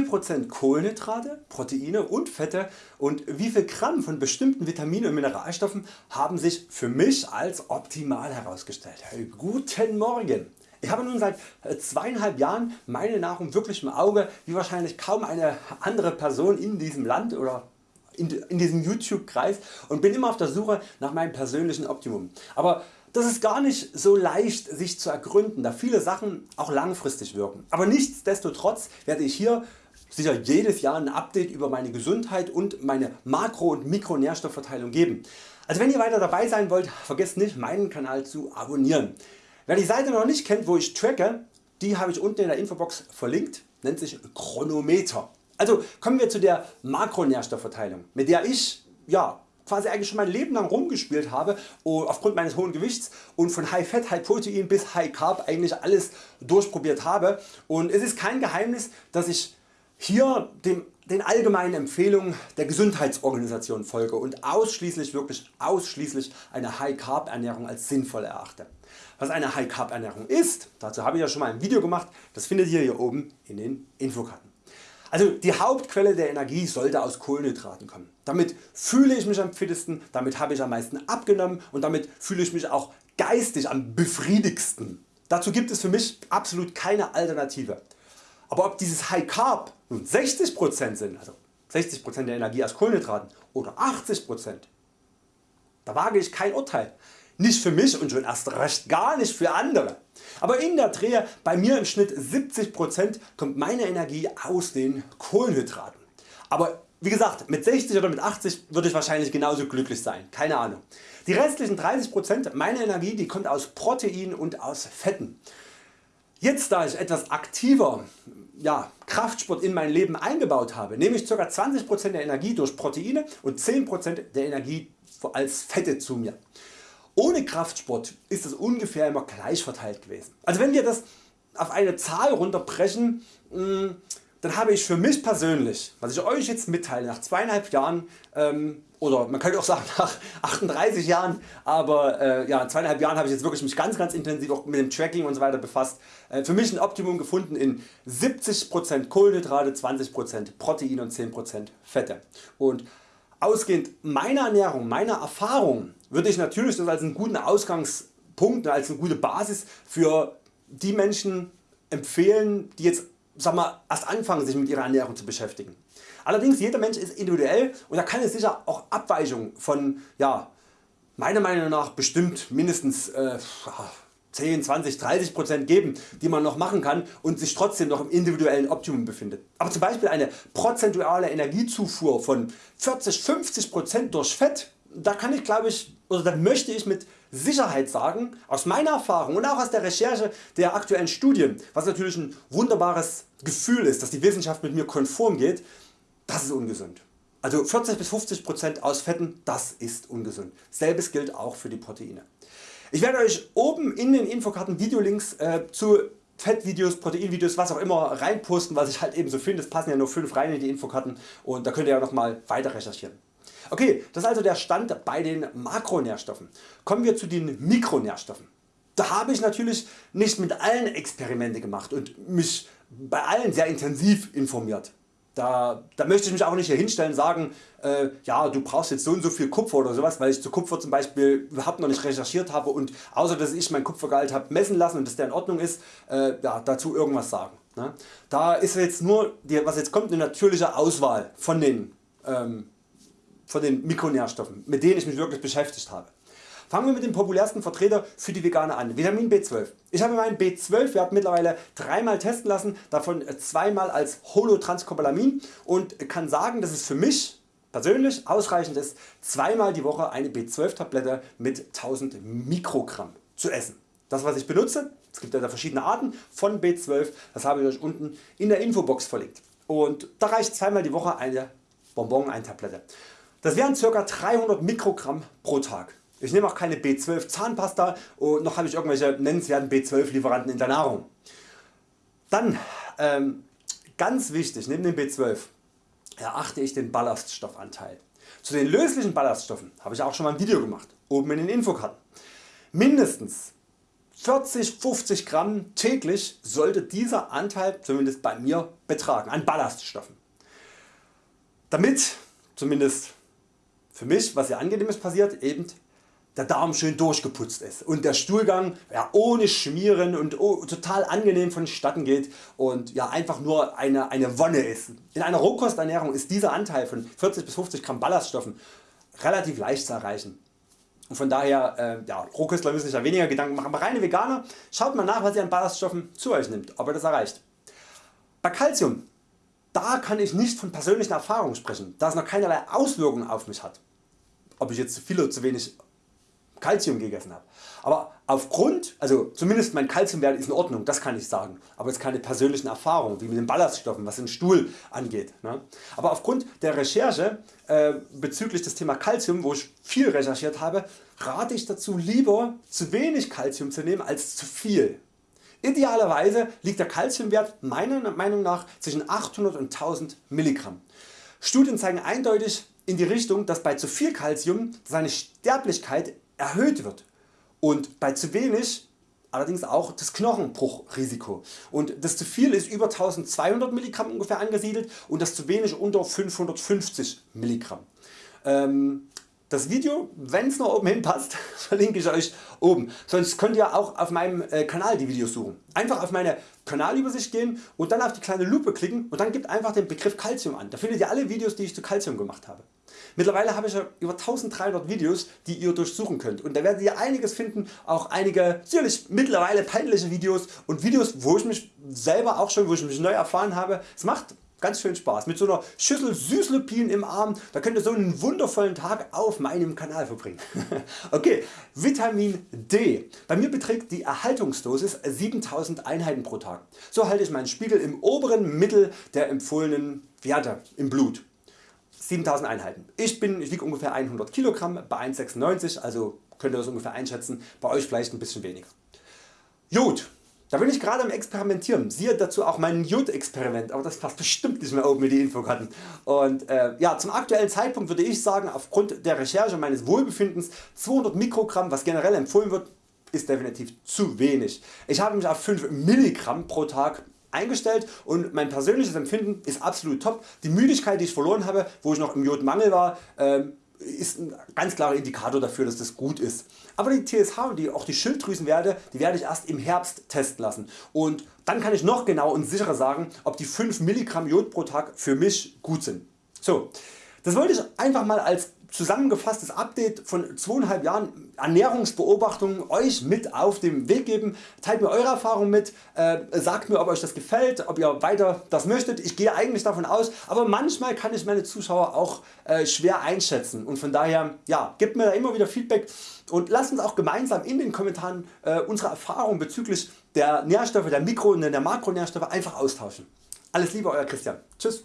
viel Prozent Kohlenhydrate, Proteine und Fette und wie viel Gramm von bestimmten Vitaminen und Mineralstoffen haben sich für mich als optimal herausgestellt. Hey, guten Morgen! Ich habe nun seit äh, zweieinhalb Jahren meine Nahrung wirklich im Auge, wie wahrscheinlich kaum eine andere Person in diesem Land oder in diesem YouTube Kreis und bin immer auf der Suche nach meinem persönlichen Optimum. Aber das ist gar nicht so leicht sich zu ergründen, da viele Sachen auch langfristig wirken. Aber nichtsdestotrotz werde ich hier sicher jedes Jahr ein Update über meine Gesundheit und meine Makro- und Mikronährstoffverteilung geben. Also wenn ihr weiter dabei sein wollt, vergesst nicht meinen Kanal zu abonnieren. Wer die Seite noch nicht kennt wo ich tracke, die habe ich unten in der Infobox verlinkt, nennt sich Chronometer. Also kommen wir zu der Makronährstoffverteilung mit der ich ja, quasi eigentlich schon mein Leben lang rumgespielt habe aufgrund meines hohen Gewichts und von High Fat, High Protein bis High Carb eigentlich alles durchprobiert habe und es ist kein Geheimnis dass ich hier dem, den allgemeinen Empfehlungen der Gesundheitsorganisation folge und ausschließlich wirklich ausschließlich eine High Carb Ernährung als sinnvoll erachte. Was eine High Carb Ernährung ist, dazu habe ich ja schon mal ein Video gemacht, das findet ihr hier oben in den Infokarten. Also die Hauptquelle der Energie sollte aus Kohlenhydraten kommen. Damit fühle ich mich am fittesten, damit habe ich am meisten abgenommen und damit fühle ich mich auch geistig am befriedigsten. Dazu gibt es für mich absolut keine Alternative. Aber ob dieses High Carb nun 60% sind, also 60% der Energie aus Kohlenhydraten oder 80%, da wage ich kein Urteil. Nicht für mich und schon erst recht gar nicht für andere. Aber in der Drehe bei mir im Schnitt 70% kommt meine Energie aus den Kohlenhydraten. Aber wie gesagt mit 60 oder mit 80 würde ich wahrscheinlich genauso glücklich sein, keine Ahnung. Die restlichen 30% meiner Energie die kommt aus Protein und aus Fetten. Jetzt da ich etwas aktiver ja, Kraftsport in mein Leben eingebaut habe, nehme ich ca. 20% der Energie durch Proteine und 10% der Energie als Fette zu mir. Ohne Kraftsport ist das ungefähr immer gleich verteilt gewesen. Also wenn wir das auf eine Zahl runterbrechen, mm, dann habe ich für mich persönlich, was ich Euch jetzt mitteile, nach zweieinhalb Jahren ähm, oder man könnte auch sagen nach 38 Jahren, aber äh, ja, zweieinhalb Jahren habe ich jetzt wirklich mich ganz ganz intensiv auch mit dem Tracking und so weiter befasst. Äh, für mich ein Optimum gefunden in 70% Kohlenhydrate, 20% Protein und 10% Fette. Und ausgehend meiner Ernährung, meiner Erfahrung würde ich natürlich das als einen guten Ausgangspunkt, als eine gute Basis für die Menschen empfehlen die jetzt sag mal, erst anfangen sich mit ihrer Ernährung zu beschäftigen. Allerdings jeder Mensch ist individuell und da kann es sicher auch Abweichungen von ja, meiner Meinung nach bestimmt mindestens äh, 10, 20, 30% geben die man noch machen kann und sich trotzdem noch im individuellen Optimum befindet. Aber zum Beispiel eine prozentuale Energiezufuhr von 40, 50% durch Fett, da kann ich glaube ich oder da möchte ich mit Sicherheit sagen, aus meiner Erfahrung und auch aus der Recherche der aktuellen Studien, was natürlich ein wunderbares Gefühl ist, dass die Wissenschaft mit mir konform geht, das ist ungesund. Also 40 bis 50% aus Fetten, das ist ungesund. Selbes gilt auch für die Proteine. Ich werde Euch oben in den Infokarten Videolinks äh, zu Fettvideos, Proteinvideos, was auch immer reinposten, was ich halt eben so finde. Es passen ja nur 5 rein in die Infokarten und da könnt ihr ja nochmal weiter recherchieren. Okay, das ist also der Stand bei den Makronährstoffen. Kommen wir zu den Mikronährstoffen. Da habe ich natürlich nicht mit allen Experimente gemacht und mich bei allen sehr intensiv informiert. Da, da, möchte ich mich auch nicht hier hinstellen und sagen, äh, ja du brauchst jetzt so und so viel Kupfer oder sowas, weil ich zu Kupfer zum Beispiel überhaupt noch nicht recherchiert habe und außer dass ich mein Kupfergehalt habe messen lassen und dass der in Ordnung ist, äh, ja, dazu irgendwas sagen. Ne? Da ist jetzt nur, die, was jetzt kommt, eine natürliche Auswahl von den ähm, von den Mikronährstoffen, mit denen ich mich wirklich beschäftigt habe. Fangen wir mit dem populärsten Vertreter für die Veganer an, Vitamin B12. Ich habe meinen B12 Wert mittlerweile dreimal testen lassen, davon zweimal als Holotranscobalamin und kann sagen dass es für mich persönlich ausreichend ist zweimal die Woche eine B12 Tablette mit 1000 Mikrogramm zu essen. Das was ich benutze, es gibt ja verschiedene Arten von B12, das habe ich Euch unten in der Infobox verlinkt. Und da reicht zweimal die Woche eine Bonbon, eine Tablette. Das wären ca. 300 Mikrogramm pro Tag. Ich nehme auch keine B12 Zahnpasta und noch habe ich irgendwelche nennenswerten B12 Lieferanten in der Nahrung. Dann ähm, ganz wichtig neben dem B12 erachte ich den Ballaststoffanteil. Zu den löslichen Ballaststoffen habe ich auch schon mal ein Video gemacht, oben in den Infokarten. Mindestens 40-50 Gramm täglich sollte dieser Anteil zumindest bei mir betragen an Ballaststoffen. Damit zumindest für mich was sehr angenehmes passiert eben der Darm schön durchgeputzt ist und der Stuhlgang ja, ohne Schmieren und oh, total angenehm vonstatten geht und ja, einfach nur eine, eine Wonne ist. In einer Rohkosternährung ist dieser Anteil von 40 bis 50 Gramm Ballaststoffen relativ leicht zu erreichen. Und von daher, äh, ja, Rohköstler müssen sich ja weniger Gedanken machen, aber reine Veganer, schaut mal nach was ihr an Ballaststoffen zu Euch nimmt, ob ihr das erreicht. Bei Calcium, da kann ich nicht von persönlichen Erfahrungen sprechen, da es noch keinerlei Auswirkungen auf mich hat. Ob ich jetzt zu viel oder zu wenig Calcium gegessen habe. Aber aufgrund, also zumindest mein Calciumwert ist in Ordnung, das kann ich sagen, aber jetzt keine persönlichen Erfahrungen wie mit den Ballaststoffen was den Stuhl angeht. Ne? Aber aufgrund der Recherche äh, bezüglich des Thema Calcium, wo ich viel recherchiert habe, rate ich dazu lieber zu wenig Calcium zu nehmen als zu viel. Idealerweise liegt der Calciumwert meiner Meinung nach zwischen 800 und 1000 Milligramm. Studien zeigen eindeutig in die Richtung, dass bei zu viel Calcium seine Sterblichkeit erhöht wird und bei zu wenig allerdings auch das Knochenbruchrisiko und das zu viel ist über 1200 mg ungefähr angesiedelt und das zu wenig unter 550 mg. Ähm, das Video, wenn es noch oben hin verlinke ich Euch oben. Sonst könnt ihr auch auf meinem äh, Kanal die Videos suchen. Einfach auf meine Kanalübersicht gehen und dann auf die kleine Lupe klicken und dann gebt einfach den Begriff Calcium an. Da findet ihr alle Videos die ich zu Calcium gemacht habe. Mittlerweile habe ich ja über 1300 Videos die ihr durchsuchen könnt und da werdet ihr einiges finden, auch einige sicherlich mittlerweile peinliche Videos und Videos wo ich mich selber auch schon wo ich mich neu erfahren habe. Es macht Ganz schön Spaß. Mit so einer Schüssel Süßlupinen im Arm, da könnt ihr so einen wundervollen Tag auf meinem Kanal verbringen. okay, Vitamin D. Bei mir beträgt die Erhaltungsdosis 7000 Einheiten pro Tag. So halte ich meinen Spiegel im oberen Mittel der empfohlenen Werte im Blut. 7000 Einheiten. Ich, bin, ich wiege ungefähr 100 kg bei 1,96 also könnt ihr das ungefähr einschätzen, bei Euch vielleicht ein bisschen weniger. Jod. Da bin ich gerade am experimentieren, siehe dazu auch mein Jod-Experiment, aber das passt bestimmt nicht mehr oben mit die Infokarten. Und äh, ja, zum aktuellen Zeitpunkt würde ich sagen, aufgrund der Recherche meines Wohlbefindens 200 Mikrogramm, was generell empfohlen wird, ist definitiv zu wenig. Ich habe mich auf 5 Milligramm pro Tag eingestellt und mein persönliches Empfinden ist absolut top. Die Müdigkeit die ich verloren habe, wo ich noch im Jodmangel war, ähm, ist ein ganz klarer Indikator dafür dass das gut ist. Aber die TSH und die, auch die Schilddrüsenwerte die werde ich erst im Herbst testen lassen und dann kann ich noch genau und sicherer sagen ob die 5 Milligramm Jod pro Tag für mich gut sind. So, das wollte ich einfach mal als zusammengefasstes Update von 2,5 Jahren Ernährungsbeobachtung Euch mit auf den Weg geben. Teilt mir Eure Erfahrungen mit, äh, sagt mir ob Euch das gefällt, ob ihr weiter das möchtet. Ich gehe eigentlich davon aus, aber manchmal kann ich meine Zuschauer auch äh, schwer einschätzen und von daher ja, gebt mir da immer wieder Feedback und lasst uns auch gemeinsam in den Kommentaren äh, unsere Erfahrungen bezüglich der Nährstoffe, der Mikro- und der Makronährstoffe einfach austauschen. Alles Liebe Euer Christian. Tschüss.